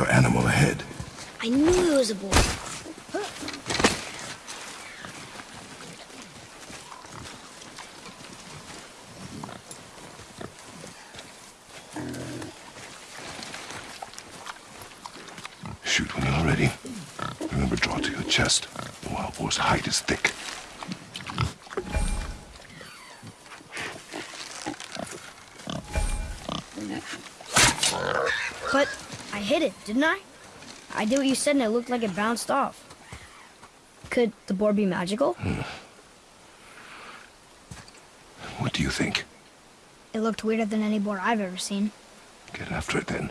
your animal ahead. I knew it was a boy. Shoot when you're ready. Remember, draw to your chest. The wild boar's hide is thick. But I hit it, didn't I? I did what you said and it looked like it bounced off. Could the boar be magical? Hmm. What do you think? It looked weirder than any boar I've ever seen. Get after it then.